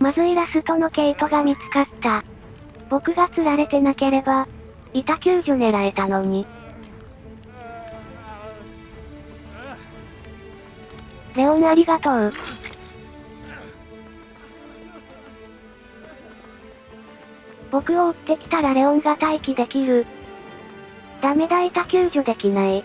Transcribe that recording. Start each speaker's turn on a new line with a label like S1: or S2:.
S1: まずイラストの毛糸が見つかった。僕が釣られてなければ、板救助狙えたのに。レオンありがとう。僕を追ってきたらレオンが待機できる。ダメだ板救助できない。